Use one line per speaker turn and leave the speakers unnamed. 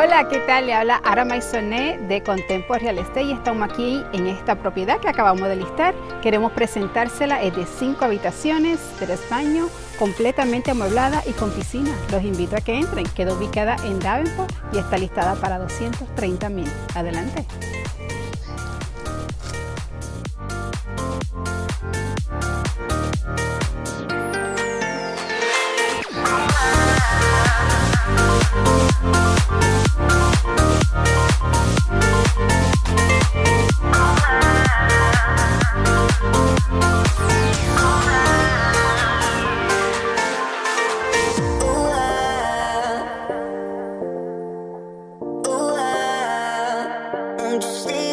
Hola, ¿qué tal? Le habla Ara Maisonet de Contempo Real Estate y estamos aquí en esta propiedad que acabamos de listar. Queremos presentársela, es de cinco habitaciones, tres baños, completamente amueblada y con piscina. Los invito a que entren. Queda ubicada en Davenport y está listada para 230 mil. Adelante. time to see?